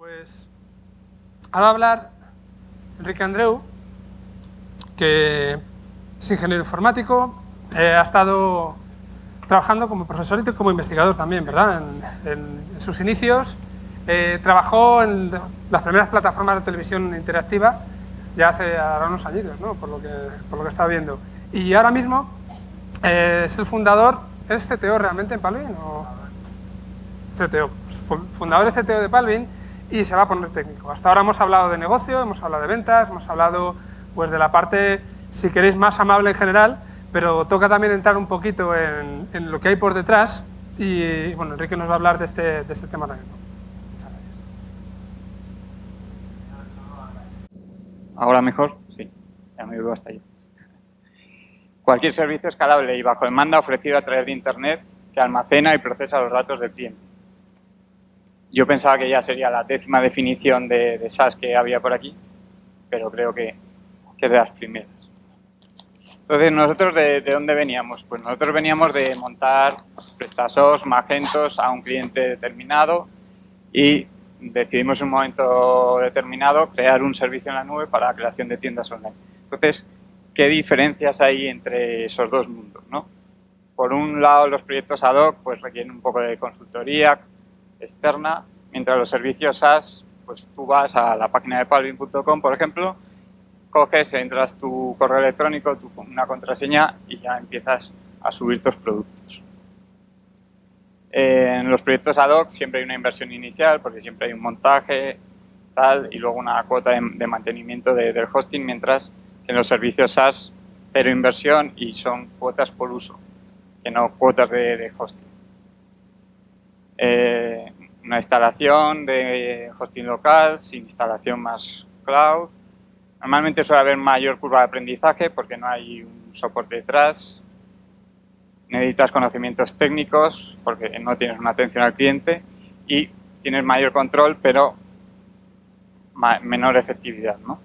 Pues ahora va a hablar Enrique Andreu, que es ingeniero informático, eh, ha estado trabajando como profesor y como investigador también, ¿verdad? En, sus inicios eh, trabajó en las primeras plataformas de televisión interactiva ya hace ahora unos años, ¿no? por, lo que, por lo que estaba viendo. Y ahora mismo eh, es el fundador, ¿es CTO realmente en Palvin? O? CTO, fundador de CTO de Palvin y se va a poner técnico. Hasta ahora hemos hablado de negocio, hemos hablado de ventas, hemos hablado pues, de la parte, si queréis, más amable en general, pero toca también entrar un poquito en, en lo que hay por detrás y bueno, Enrique nos va a hablar de este, de este tema también. ¿Ahora mejor? Sí, ya me veo hasta ahí. Cualquier servicio escalable y bajo demanda ofrecido a través de Internet que almacena y procesa los datos del cliente. Yo pensaba que ya sería la décima definición de, de SaaS que había por aquí, pero creo que, que es de las primeras. Entonces, ¿nosotros de, dónde veníamos? Pues nosotros veníamos de montar PrestaSOS, Magentos a un cliente determinado y decidimos en un momento determinado crear un servicio en la nube para la creación de tiendas online. Entonces, ¿qué diferencias hay entre esos dos mundos? ¿no? Por un lado, los proyectos ad hoc pues, requieren un poco de consultoría externa, mientras los servicios SaaS, pues tú vas a la página de palvin.com, por ejemplo, coges, entras tu correo electrónico, tu, una contraseña y ya empiezas a subir tus productos. En los proyectos ad hoc siempre hay una inversión inicial porque siempre hay un montaje tal y luego una cuota de, mantenimiento del hosting, mientras que en los servicios SaaS pero inversión y son cuotas por uso, que no cuotas de, hosting. Eh, una instalación de hosting local sin instalación más cloud. Normalmente suele haber mayor curva de aprendizaje porque no hay un soporte detrás, necesitas conocimientos técnicos porque no tienes una atención al cliente y tienes mayor control, pero menor efectividad, ¿no?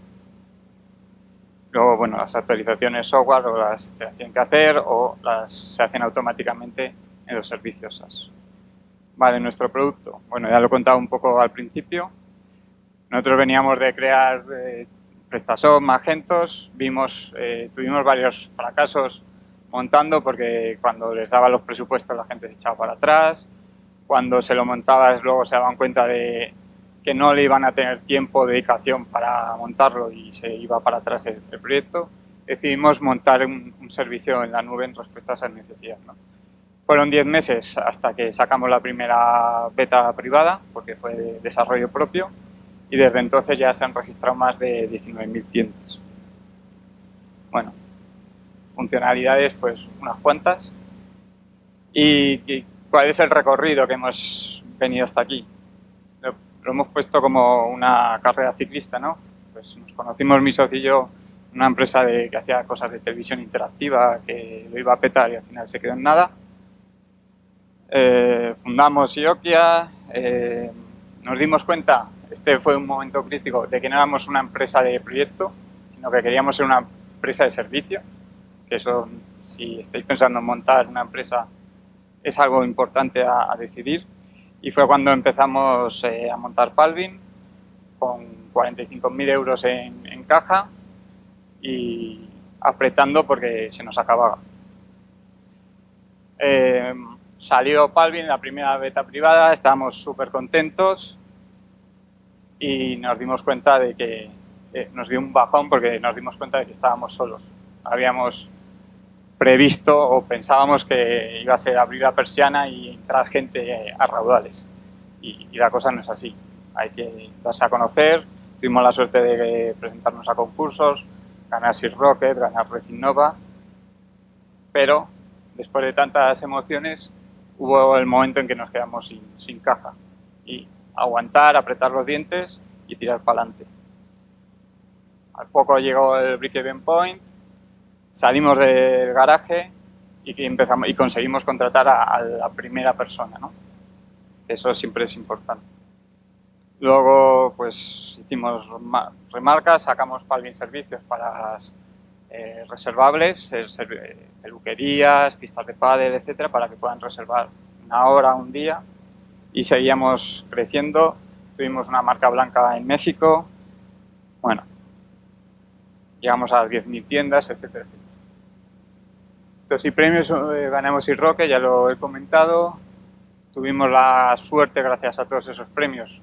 Luego, bueno, las actualizaciones software o las te tienen que hacer o las se hacen automáticamente en los servicios SaaS. Vale, nuestro producto. Bueno, ya lo he contado un poco al principio. Nosotros veníamos de crear eh, Magentos, vimos, eh, tuvimos varios fracasos montando porque cuando les daba los presupuestos la gente se echaba para atrás, cuando se lo montabas luego se daban cuenta de que no le iban a tener tiempo, dedicación para montarlo y se iba para atrás el, proyecto, decidimos montar un, servicio en la nube en respuesta a esas necesidades. Fueron 10 meses hasta que sacamos la primera beta privada, porque fue de desarrollo propio, y desde entonces ya se han registrado más de 19.000 tiendas. Bueno, funcionalidades, pues unas cuantas. ¿Y, cuál es el recorrido que hemos venido hasta aquí? Lo, hemos puesto como una carrera ciclista, ¿no? Pues nos conocimos mi socio y yo una empresa de, que hacía cosas de televisión interactiva, que lo iba a petar y al final se quedó en nada. Eh, fundamos Iokia, eh, nos dimos cuenta, este fue un momento crítico, de que no éramos una empresa de proyecto, sino que queríamos ser una empresa de servicio que eso, si estáis pensando en montar una empresa, es algo importante a, decidir. Y fue cuando empezamos eh, a montar Palvin, con 45.000 euros en, caja y apretando porque se nos acababa. Salió Palvin, la primera beta privada, estábamos súper contentos y nos dimos cuenta de que eh, nos dio un bajón porque nos dimos cuenta de que estábamos solos. Habíamos previsto o pensábamos que iba a ser abrir la persiana y entrar gente a raudales. Y, la cosa no es así. Hay que darse a conocer. Tuvimos la suerte de presentarnos a concursos, ganar Sir Rocket, ganar Red Innova. Pero después de tantas emociones, hubo el momento en que nos quedamos sin, caja. Y aguantar, apretar los dientes y tirar para adelante. Al poco llegó el Break Even Point, salimos del garaje y, empezamos, y conseguimos contratar a, la primera persona. Eso siempre es importante. Luego, pues, hicimos remarcas, sacamos Palvin Servicios para las eh, reservables, peluquerías, pistas de pádel, etcétera, para que puedan reservar una hora, un día y seguíamos creciendo tuvimos una marca blanca en México, bueno, llegamos a las 10.000 tiendas, etcétera, etcétera. Entonces, y premios eh, ganamos y Roque, ya lo he comentado. Tuvimos la suerte, gracias a todos esos premios,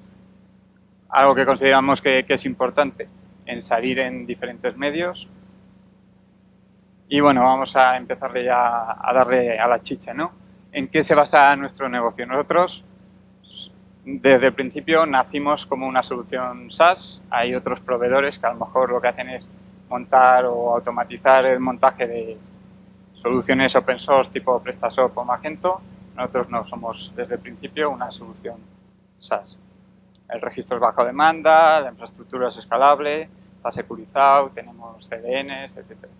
algo que consideramos que, es importante, en salir en diferentes medios. Y bueno, vamos a empezarle ya a darle a la chicha, ¿no? ¿En qué se basa nuestro negocio? Nosotros, desde el principio, nacimos como una solución SaaS. Hay otros proveedores que a lo mejor lo que hacen es montar o automatizar el montaje de soluciones open source tipo PrestaShop o Magento. Nosotros no somos desde el principio una solución SaaS. El registro es bajo demanda, la infraestructura es escalable, está securizado, tenemos CDNs, etcétera,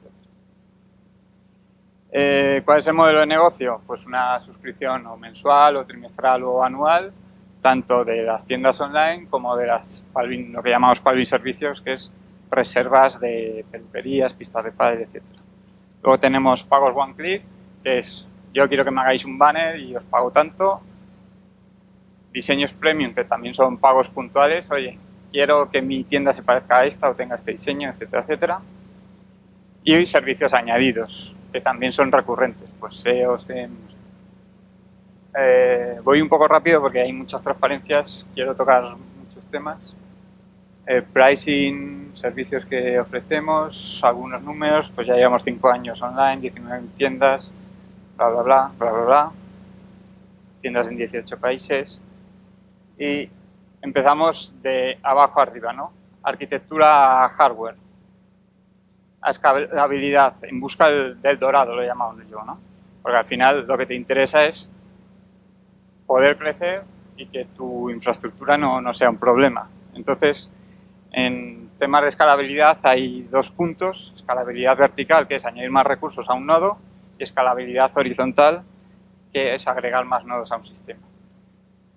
eh, ¿Cuál es el modelo de negocio? Pues una suscripción o mensual o trimestral o anual, tanto de las tiendas online como de las lo que llamamos Palvin Servicios, que es reservas de peluquerías, pistas de pádel, etc. Luego tenemos pagos one click, que es yo quiero que me hagáis un banner y os pago tanto. Diseños premium, que también son pagos puntuales. Oye, quiero que mi tienda se parezca a esta o tenga este diseño, etcétera, etcétera. Y servicios añadidos, que también son recurrentes, pues SEO, SEM. Eh, voy un poco rápido porque hay muchas transparencias, quiero tocar muchos temas. Eh, pricing, servicios que ofrecemos, algunos números, pues ya llevamos 5 años online, 19 tiendas, bla, bla, bla, bla, bla, bla, tiendas en 18 países y empezamos de abajo arriba, ¿no? Arquitectura hardware, a escalabilidad, en busca del, del dorado, lo llamamos yo, ¿no? Porque al final lo que te interesa es poder crecer y que tu infraestructura no, no sea un problema. Entonces, en temas de escalabilidad hay dos puntos, escalabilidad vertical, que es añadir más recursos a un nodo, y escalabilidad horizontal, que es agregar más nodos a un sistema.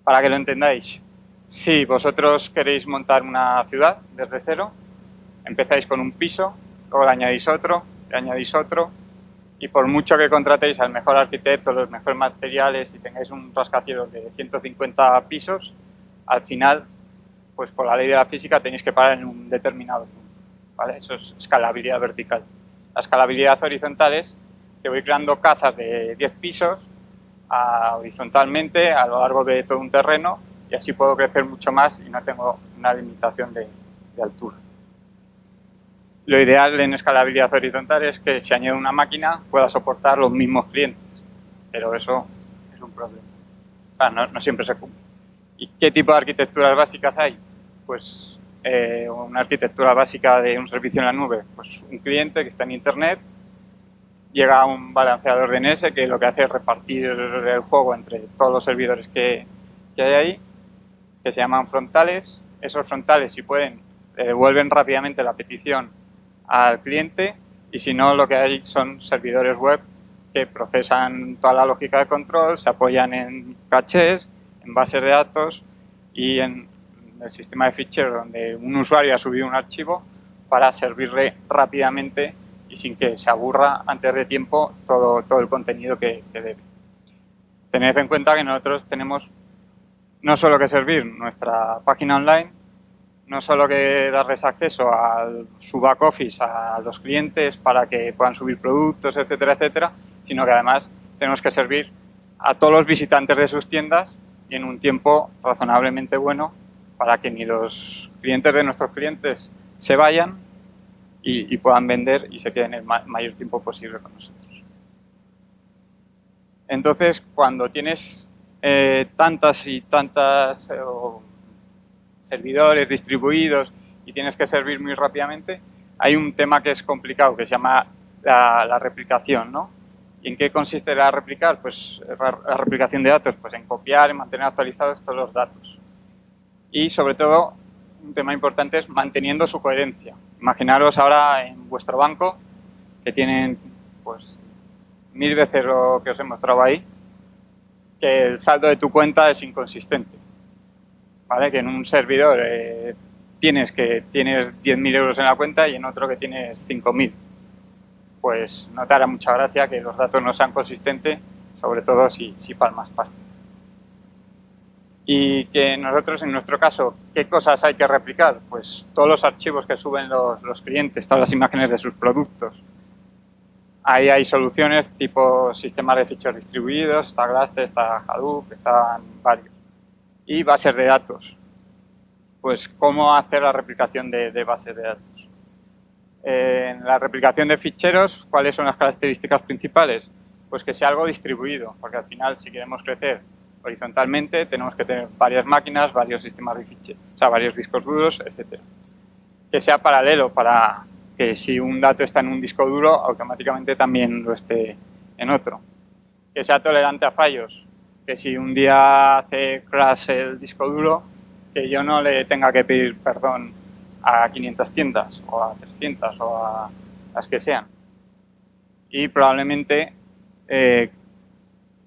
Para que lo entendáis, si vosotros queréis montar una ciudad desde cero, empezáis con un piso, luego le añadís otro, le añadís otro, y por mucho que contratéis al mejor arquitecto, los mejores materiales y tengáis un rascacielos de 150 pisos, al final pues por la ley de la física tenéis que parar en un determinado punto. ¿vale? Eso es escalabilidad vertical. La escalabilidad horizontal es que voy creando casas de 10 pisos horizontalmente a lo largo de todo un terreno y así puedo crecer mucho más y no tengo una limitación de altura. Lo ideal en escalabilidad horizontal es que si añado una máquina pueda soportar los mismos clientes, pero eso es un problema. O sea, no, no siempre se cumple. ¿Y qué tipo de arquitecturas básicas hay? Pues eh, una arquitectura básica de un servicio en la nube, pues un cliente que está en Internet, llega a un balanceador DNS que lo que hace es repartir el juego entre todos los servidores que, que hay ahí, que se llaman frontales. Esos frontales, si pueden, devuelven rápidamente la petición al cliente y si no, lo que hay son servidores web que procesan toda la lógica de control, se apoyan en cachés, en bases de datos y en el sistema de ficheros donde un usuario ha subido un archivo para servirle rápidamente y sin que se aburra antes de tiempo todo, todo el contenido que, debe. Tened en cuenta que nosotros tenemos no solo que servir nuestra página online, no solo que darles acceso a su back office a los clientes para que puedan subir productos, etcétera, etcétera, sino que además tenemos que servir a todos los visitantes de sus tiendas y en un tiempo razonablemente bueno para que ni los clientes de nuestros clientes se vayan y, puedan vender y se queden el mayor tiempo posible con nosotros. Entonces, cuando tienes eh, tantas y tantas eh, servidores distribuidos y tienes que servir muy rápidamente, hay un tema que es complicado que se llama la, replicación, ¿no? ¿Y en qué consiste la replicar? Pues la replicación de datos, pues en copiar, en mantener actualizados todos los datos. Y sobre todo, un tema importante es manteniendo su coherencia. Imaginaros ahora en vuestro banco que tienen pues mil veces lo que os he mostrado ahí, que el saldo de tu cuenta es inconsistente. ¿Vale? Que en un servidor eh, tienes que tienes 10.000 euros en la cuenta y en otro que tienes 5.000 pues no te hará mucha gracia que los datos no sean consistentes, sobre todo si, si palmas pasta. Y que nosotros, en nuestro caso, ¿qué cosas hay que replicar? Pues todos los archivos que suben los, los clientes, todas las imágenes de sus productos. Ahí hay soluciones tipo sistemas de ficheros distribuidos, está Glaster, está Hadoop, están varios. Y bases de datos. Pues cómo hacer la replicación de, bases de datos. En la replicación de ficheros, ¿cuáles son las características principales? Pues que sea algo distribuido, porque al final si queremos crecer horizontalmente tenemos que tener varias máquinas, varios sistemas de ficheros, o sea, varios discos duros, etcétera. Que sea paralelo para que si un dato está en un disco duro, automáticamente también lo esté en otro. Que sea tolerante a fallos, que si un día hace crash el disco duro, que yo no le tenga que pedir perdón a 500 tiendas o a 300 o a las que sean. Y probablemente eh,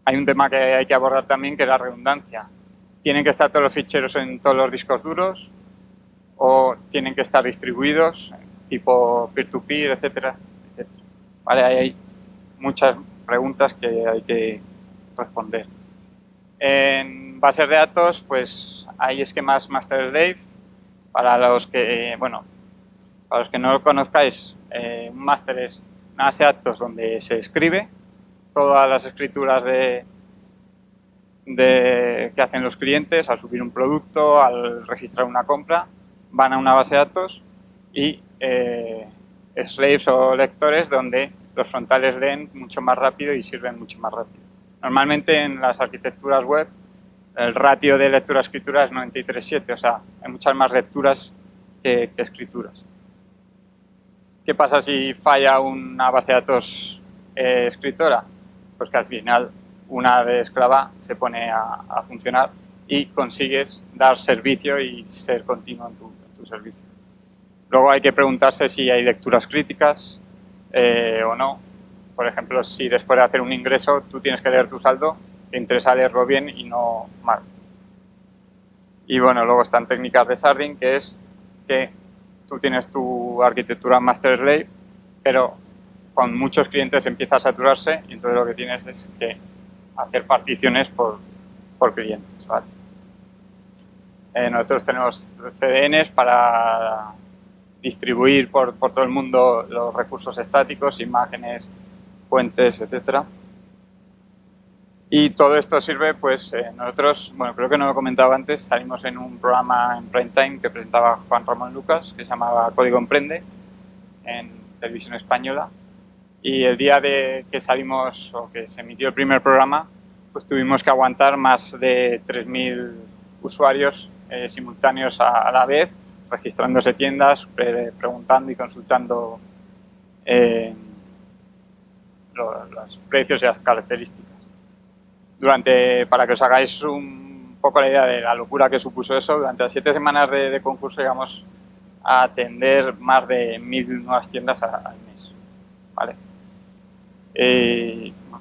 hay un tema que hay que abordar también, que es la redundancia. ¿Tienen que estar todos los ficheros en todos los discos duros o tienen que estar distribuidos tipo peer-to-peer, etcétera, etcétera. Vale, hay muchas preguntas que hay que responder. En bases de datos, pues hay esquemas master slave. Para los que, bueno, para los que no lo conozcáis, eh, un master es una base de datos donde se escribe todas las escrituras de, que hacen los clientes al subir un producto, al registrar una compra, van a una base de datos y eh, slaves o lectores donde los frontales leen mucho más rápido y sirven mucho más rápido. Normalmente en las arquitecturas web el ratio de lectura-escritura es 93-7, o sea, hay muchas más lecturas que, escrituras. ¿Qué pasa si falla una base de datos eh, escritora? Pues que al final una de esclava se pone a, funcionar y consigues dar servicio y ser continuo en tu servicio. Luego hay que preguntarse si hay lecturas críticas eh, o no. Por ejemplo, si después de hacer un ingreso tú tienes que leer tu saldo, te interesa leerlo bien y no mal. Y bueno, luego están técnicas de sharding, que es que tú tienes tu arquitectura master slave, pero con muchos clientes empieza a saturarse y entonces lo que tienes es que hacer particiones por, por clientes. Eh, nosotros tenemos CDNs para distribuir por, por, todo el mundo los recursos estáticos, imágenes, fuentes, etcétera. Y todo esto sirve, pues eh, nosotros, bueno, creo que no lo comentaba antes, salimos en un programa en prime time que presentaba Juan Ramón Lucas, que se llamaba Código Emprende, en televisión española. Y el día de que salimos, o que se emitió el primer programa, pues tuvimos que aguantar más de 3.000 usuarios eh, simultáneos a la vez registrándose tiendas, preguntando y consultando eh, los, precios y las características. Durante, para que os hagáis un poco la idea de la locura que supuso eso, durante las siete semanas de, concurso llegamos a atender más de mil nuevas tiendas al mes. ¿vale?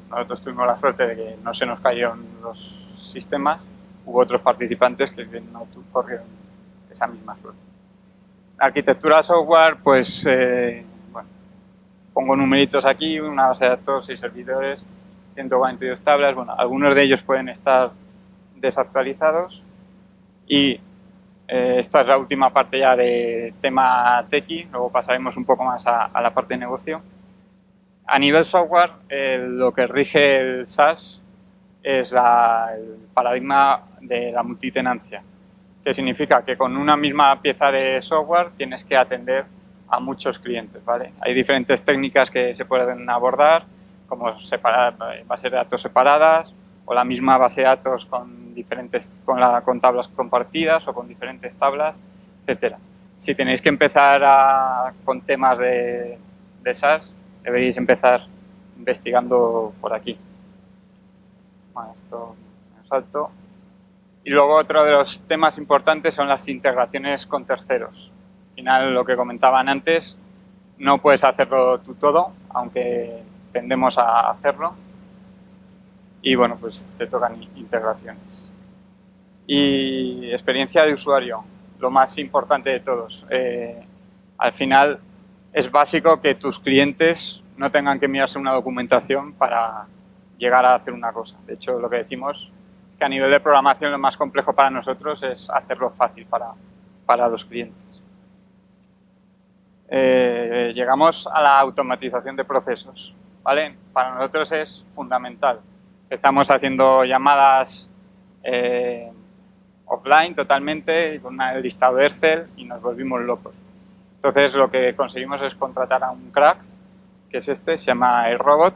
nosotros tuvimos la suerte de que no se nos cayeron los sistemas, hubo otros participantes que no corrieron esa misma suerte. Arquitectura software, pues, eh, pongo numeritos aquí, una base de datos y servidores, 142 tablas, bueno, algunos de ellos pueden estar desactualizados. Y eh, esta es la última parte ya de tema tequi, luego pasaremos un poco más a, la parte de negocio. A nivel software, lo que rige el SaaS es el paradigma de la multitenancia que significa que con una misma pieza de software tienes que atender a muchos clientes, ¿vale? Hay diferentes técnicas que se pueden abordar, como separar bases de datos separadas o la misma base de datos con diferentes con, la, con tablas compartidas o con diferentes tablas, etcétera. Si tenéis que empezar con temas de, de SaaS, deberéis empezar investigando por aquí. Bueno, esto me salto. Y luego otro de los temas importantes son las integraciones con terceros. Al final, lo que comentaban antes, no puedes hacerlo tú todo, aunque tendemos a hacerlo. Y bueno, pues te tocan integraciones. Y experiencia de usuario, lo más importante de todos. Eh, al final es básico que tus clientes no tengan que mirarse una documentación para llegar a hacer una cosa. De hecho, lo que decimos que a nivel de programación lo más complejo para nosotros es hacerlo fácil para, para los clientes. Eh, llegamos a la automatización de procesos. ¿vale? Para nosotros es fundamental. Estamos haciendo llamadas eh, offline totalmente, con el listado de Excel y nos volvimos locos. Entonces lo que conseguimos es contratar a un crack, que es este, se llama el robot,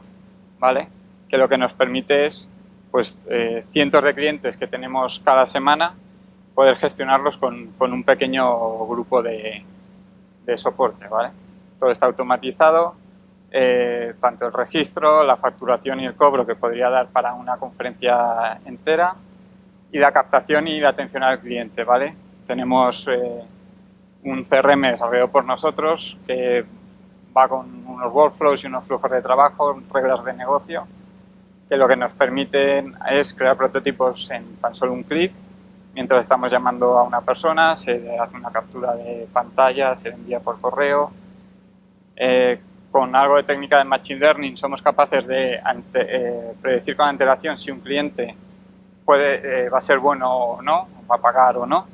¿vale? que lo que nos permite es pues, eh, cientos de clientes que tenemos cada semana, poder gestionarlos con, con un pequeño grupo de, de, soporte. ¿vale? Todo está automatizado, eh, tanto el registro, la facturación y el cobro que podría dar para una conferencia entera, y la captación y la atención al cliente, ¿vale? Tenemos eh, un CRM desarrollado por nosotros que va con unos workflows y unos flujos de trabajo, reglas de negocio, que lo que nos permiten es crear prototipos en tan solo un clic, mientras estamos llamando a una persona, se hace una captura de pantalla, se envía por correo. Eh, con algo de técnica de Machine Learning somos capaces de eh, predecir con antelación si un cliente puede, eh, va a ser bueno o no, va a pagar o no,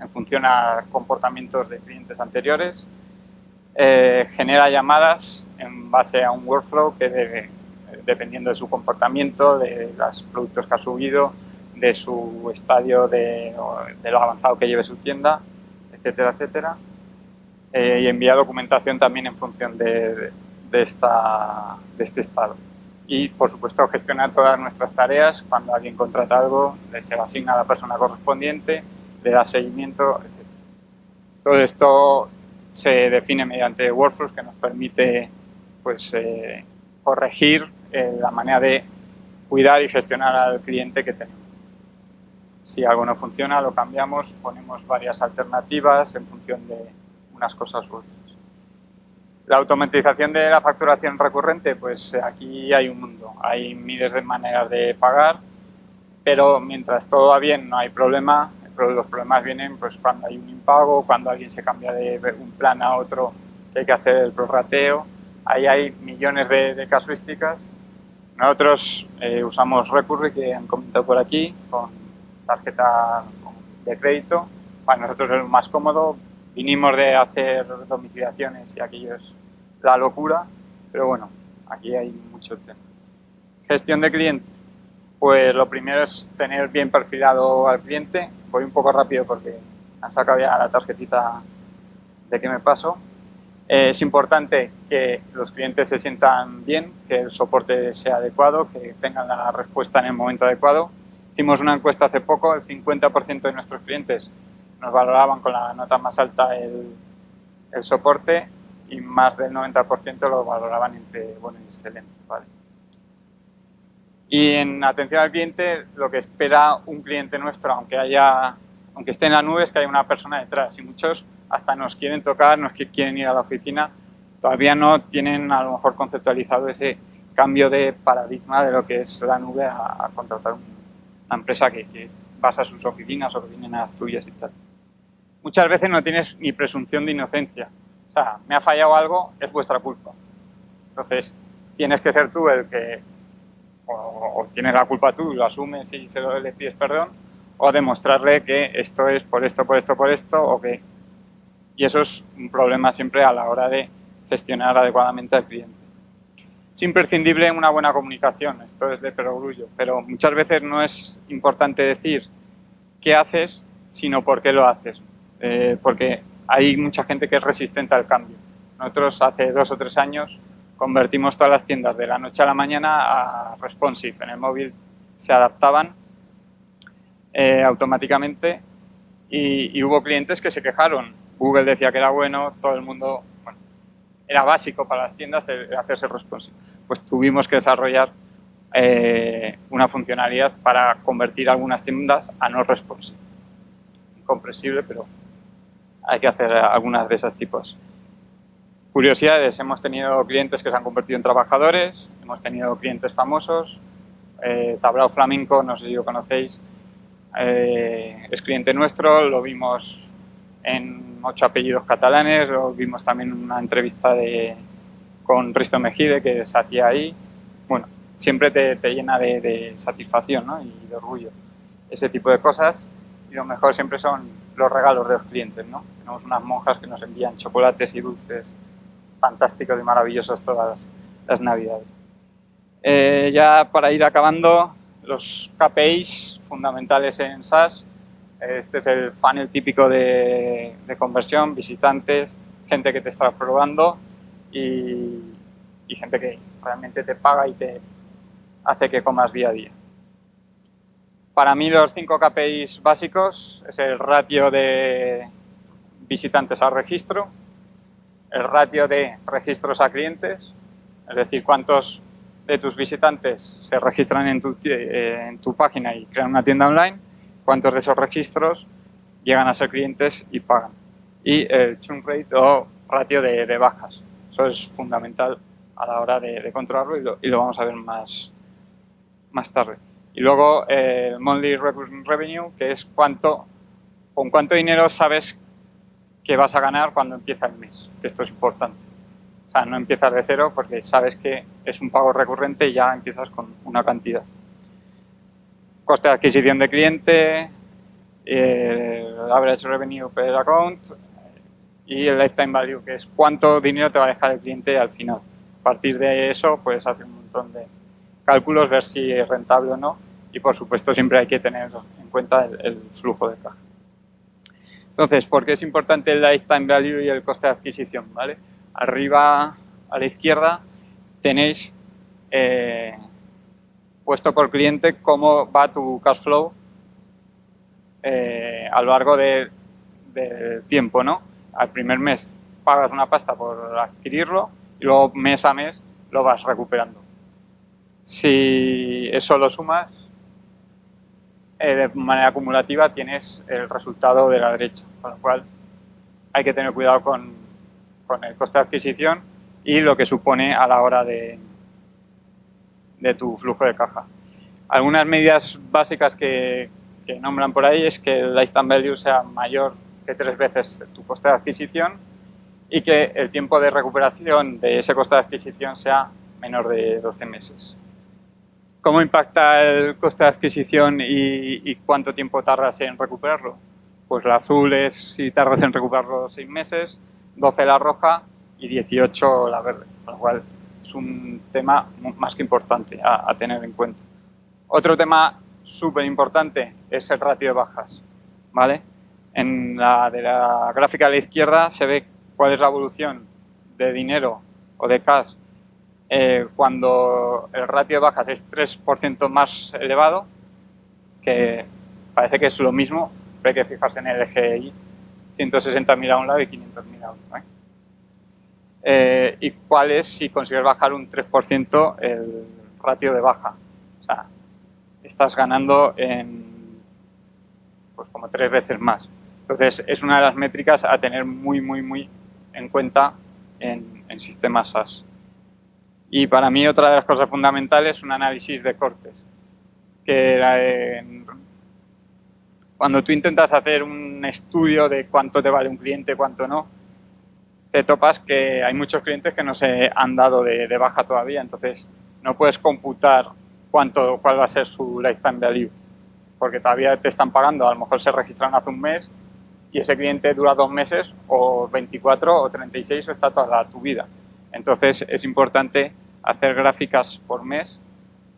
en función a comportamientos de clientes anteriores. Genera llamadas en base a un workflow que dependiendo de su comportamiento, de los productos que ha subido, de su estadio, de, de lo avanzado que lleve su tienda, etcétera, etcétera. Eh, y envía documentación también en función de, de, esta, de este estado y, por supuesto, gestionar todas nuestras tareas. Cuando alguien contrata algo, se le asigna a la persona correspondiente, le da seguimiento, etc. Todo esto se define mediante workflows que nos permite pues, eh, corregir eh, la manera de cuidar y gestionar al cliente que tenemos. Si algo no funciona, lo cambiamos, ponemos varias alternativas en función de unas cosas u otras. La automatización de la facturación recurrente, pues aquí hay un mundo, hay miles de maneras de pagar, pero mientras todo va bien no hay problema, los problemas vienen pues cuando hay un impago, cuando alguien se cambia de un plan a otro que hay que hacer el prorrateo, ahí hay millones de, casuísticas. Nosotros eh, usamos Recurre, que han comentado por aquí, con tarjeta de crédito, para nosotros es más cómodo, vinimos de hacer domiciliaciones y aquello es la locura, pero bueno, aquí hay mucho tema. Gestión de cliente. Pues lo primero es tener bien perfilado al cliente. Voy un poco rápido porque han sacado ya la tarjetita de que me paso. es importante que los clientes se sientan bien, que el soporte sea adecuado, que tengan la respuesta en el momento adecuado. Hicimos una encuesta hace poco, el 50% de nuestros clientes nos valoraban con la nota más alta el, el soporte y más del 90% lo valoraban entre bueno y excelente. ¿vale? Y en atención al cliente, lo que espera un cliente nuestro, aunque, haya, aunque esté en la nube, es que haya una persona detrás. Y muchos hasta nos quieren tocar, nos quieren ir a la oficina, todavía no tienen a lo mejor conceptualizado ese cambio de paradigma de lo que es la nube a, contratar una empresa que, que basa sus oficinas o que vienen a las tuyas y tal muchas veces no tienes ni presunción de inocencia. O sea, me ha fallado algo, es vuestra culpa. Entonces, tienes que ser tú el que, o, tienes la culpa tú, lo asumes y se lo le pides perdón, o demostrarle que esto es por esto, por esto, por esto, o que... Y eso es un problema siempre a la hora de gestionar adecuadamente al cliente. Es imprescindible una buena comunicación, esto es de perogrullo, pero muchas veces no es importante decir qué haces, sino por qué lo haces. Eh, porque hay mucha gente que es resistente al cambio. Nosotros hace dos o tres años convertimos todas las tiendas de la noche a la mañana a responsive. En el móvil se adaptaban eh, automáticamente y, hubo clientes que se quejaron. Google decía que era bueno, todo el mundo, era básico para las tiendas hacerse responsive. Pues tuvimos que desarrollar eh, una funcionalidad para convertir algunas tiendas a no responsive. Incomprensible, pero hay que hacer algunas de esos tipos. Curiosidades, hemos tenido clientes que se han convertido en trabajadores, hemos tenido clientes famosos, eh, Tablao Flamenco, no sé si lo conocéis, eh, es cliente nuestro, lo vimos en ocho apellidos catalanes, vimos también una entrevista de, con Risto Mejide que se hacía ahí. Bueno, siempre te, llena de, satisfacción y de orgullo. ese tipo de cosas y lo mejor siempre son los regalos de los clientes, ¿no? Tenemos unas monjas que nos envían chocolates y dulces fantásticos y maravillosos todas las, navidades. Eh, ya para ir acabando, los KPIs fundamentales en SaaS. Este es el funnel típico de, conversión, visitantes, gente que te está probando y, gente que realmente te paga y te hace que comas día a día. Para mí los cinco KPIs básicos es el ratio de visitantes al registro, el ratio de registros a clientes, es decir, cuántos de tus visitantes se registran en tu, eh, en tu página y crean una tienda online, cuántos de esos registros llegan a ser clientes y pagan. Y el churn rate o ratio de, bajas. Eso es fundamental a la hora de, controlarlo y lo, y lo, vamos a ver más, más tarde. Y luego el eh, monthly revenue, que es cuánto, con cuánto dinero sabes que vas a ganar cuando empieza el mes, que esto es importante. O sea, no empiezas de cero porque sabes que es un pago recurrente y ya empiezas con una cantidad. Coste de adquisición de cliente, el average revenue per account y el lifetime value, que es cuánto dinero te va a dejar el cliente al final. A partir de eso puedes hacer un montón de, cálculos, ver si es rentable o no y por supuesto siempre hay que tener en cuenta el, flujo de caja. Entonces, ¿por qué es importante el lifetime value y el coste de adquisición? ¿vale? Arriba a la izquierda tenéis eh, puesto por cliente cómo va tu cash flow eh, a lo largo del tiempo. ¿no? Al primer mes pagas una pasta por adquirirlo y luego mes a mes lo vas recuperando. Si eso lo sumas, eh, de manera acumulativa tienes el resultado de la derecha, con lo cual hay que tener cuidado con, el coste de adquisición y lo que supone a la hora de, de tu flujo de caja. Algunas medidas básicas que, nombran por ahí es que el lifetime value sea mayor que tres veces tu coste de adquisición y que el tiempo de recuperación de ese coste de adquisición sea menor de 12 meses. ¿Cómo impacta el coste de adquisición y, cuánto tiempo tardas en recuperarlo? Pues la azul es si tardas en recuperarlo 6 meses, 12 la roja y 18 la verde, con lo cual es un tema más que importante a, tener en cuenta. Otro tema súper importante es el ratio de bajas. ¿vale? En la de la gráfica a la izquierda se ve cuál es la evolución de dinero o de cash eh, cuando el ratio de bajas es 3% más elevado, que parece que es lo mismo, pero hay que fijarse en el GI, 160.000 a un lado y 500.000 a otro. ¿eh? Eh, ¿Y cuál es si consigues bajar un 3% el ratio de baja? O sea, estás ganando en pues como tres veces más. Entonces, es una de las métricas a tener muy, muy, muy en cuenta en, sistemas SaaS. Y para mí otra de las cosas fundamentales es un análisis de cortes. Que cuando tú intentas hacer un estudio de cuánto te vale un cliente, cuánto no, te topas que hay muchos clientes que no se han dado de, baja todavía, entonces no puedes computar cuánto, cuál va a ser su lifetime value, porque todavía te están pagando, a lo mejor se registran hace un mes y ese cliente dura dos meses o 24 o 36 o está toda tu vida. Entonces es importante hacer gráficas por mes,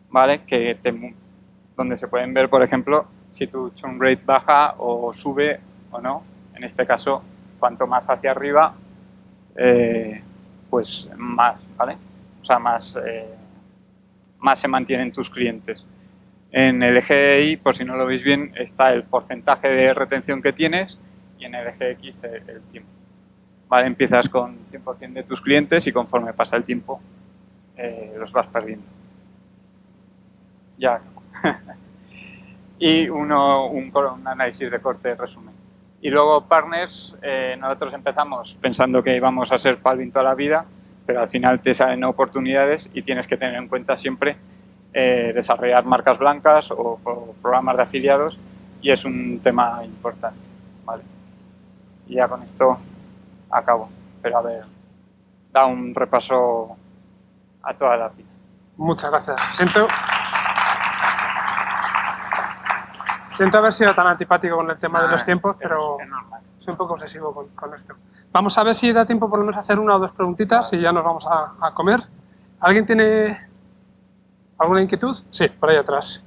¿vale? Que donde se pueden ver, por ejemplo, si tu churn rate baja o sube o no. En este caso, cuanto más hacia arriba, eh, pues más, ¿vale? O sea, más, eh, más se mantienen tus clientes. En el eje Y, por si no lo veis bien, está el porcentaje de retención que tienes y en el eje X el, tiempo. ¿Vale? Empiezas con 100% de tus clientes y conforme pasa el tiempo eh, los vas perdiendo. Ya. y uno, un, análisis de corte de resumen. Y luego partners, eh, nosotros empezamos pensando que íbamos a ser Palvin toda la vida, pero al final te salen oportunidades y tienes que tener en cuenta siempre eh, desarrollar marcas blancas o, programas de afiliados y es un tema importante. ¿vale? Y ya con esto acabo. Pero a ver, da un repaso a toda la vida. Muchas gracias. Siento, Siento haber sido tan antipático con el tema de los tiempos, pero soy un poco obsesivo con, con esto. Vamos a ver si da tiempo por lo menos a hacer una o dos preguntitas y ya nos vamos a, a comer. ¿Alguien tiene alguna inquietud? Sí, por ahí atrás.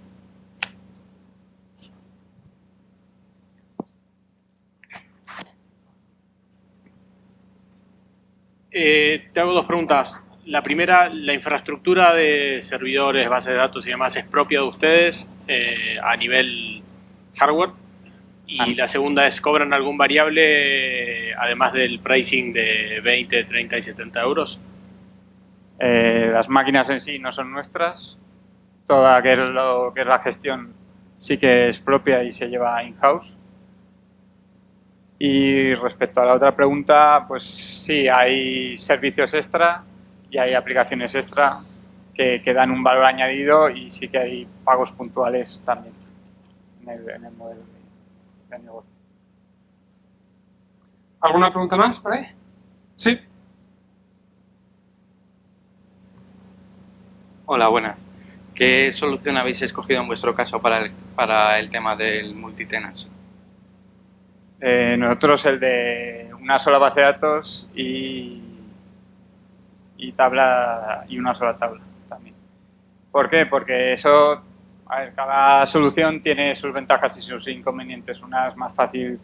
Eh, te hago dos preguntas. La primera, ¿la infraestructura de servidores, bases de datos y demás es propia de ustedes eh, a nivel hardware? Y Ah. la segunda es, ¿cobran algún variable además del pricing de 20, 30 y 70 euros? Eh, las máquinas en sí no son nuestras. Toda que es lo que es la gestión sí que es propia y se lleva in-house. Y respecto a la otra pregunta, pues sí, hay servicios extra y hay aplicaciones extra que, que dan un valor añadido y sí que hay pagos puntuales también en el, en el modelo de, de negocio. ¿Alguna pregunta más por ahí? Sí. Hola, buenas. ¿Qué solución habéis escogido en vuestro caso para el, para el tema del multitenancy? Eh, nosotros el de una sola base de datos y, y tabla y una sola tabla también. ¿Por qué? Porque eso, a ver, cada solución tiene sus ventajas y sus inconvenientes. Una es más fácil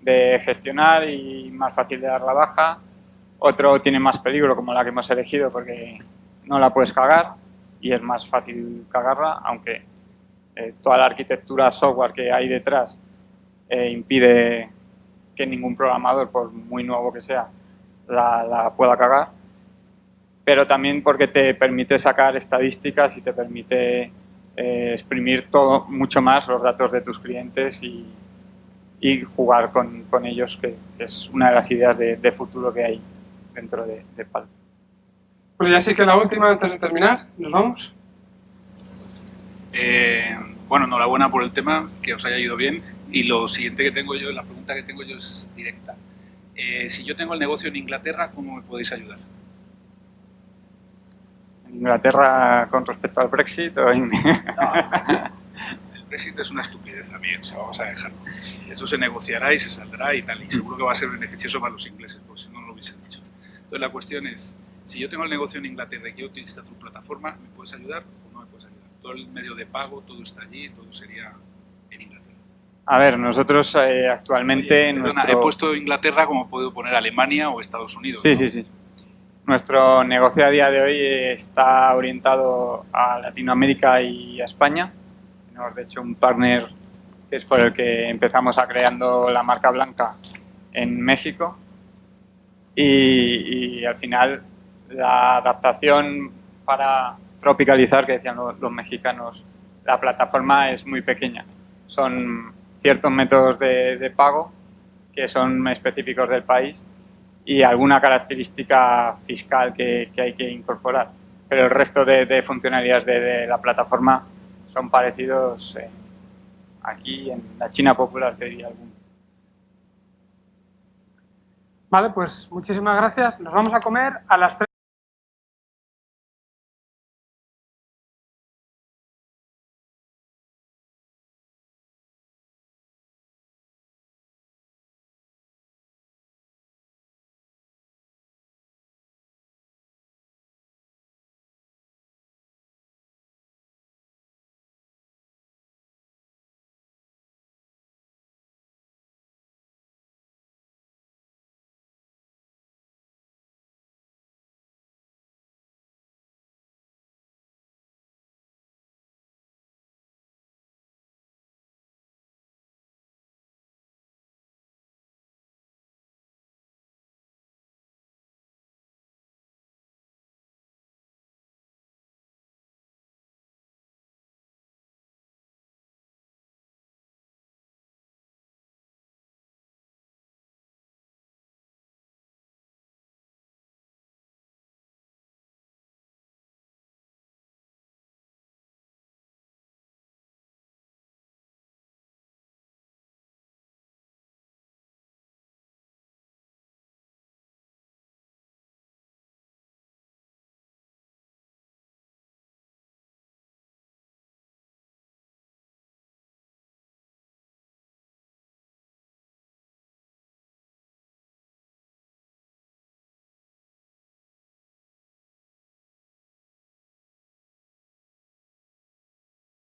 de gestionar y más fácil de dar la baja. Otro tiene más peligro, como la que hemos elegido, porque no la puedes cagar y es más fácil cagarla, aunque eh, toda la arquitectura software que hay detrás eh, impide que ningún programador, por muy nuevo que sea, la, la pueda cagar. Pero también porque te permite sacar estadísticas y te permite eh, exprimir todo mucho más los datos de tus clientes y, y jugar con, con ellos, que, que es una de las ideas de, de futuro que hay dentro de, de Pal. Bueno, ya sí que la última antes de terminar. ¿Nos vamos? Eh, bueno, enhorabuena por el tema, que os haya ido bien. Y lo siguiente que tengo yo, la pregunta que tengo yo es directa. Eh, si yo tengo el negocio en Inglaterra, ¿cómo me podéis ayudar? Inglaterra con respecto al Brexit o El Brexit es una estupidez también, o sea, vamos a dejarlo. Eso se negociará y se saldrá y tal, y seguro que va a ser beneficioso para los ingleses, porque si no, no lo hubiesen hecho. Entonces la cuestión es, si yo tengo el negocio en Inglaterra y quiero utilizar tu plataforma, ¿me puedes ayudar o no me puedes ayudar? Todo el medio de pago, todo está allí, todo sería en Inglaterra. A ver, nosotros eh, actualmente... Oye, perdona, nuestro... He puesto Inglaterra como puedo poner Alemania o Estados Unidos. Sí, ¿no? sí, sí. Nuestro negocio a día de hoy está orientado a Latinoamérica y a España. Tenemos, de hecho, un partner que es por el que empezamos a creando la marca blanca en México. Y, al final la adaptación para tropicalizar, que decían los, los mexicanos, la plataforma es muy pequeña. Son ciertos métodos de, de pago que son específicos del país y alguna característica fiscal que, hay que incorporar. Pero el resto de, de funcionalidades de, de, la plataforma son parecidos eh, aquí en la China popular, te diría alguno. Vale, pues muchísimas gracias. Nos vamos a comer a las 3.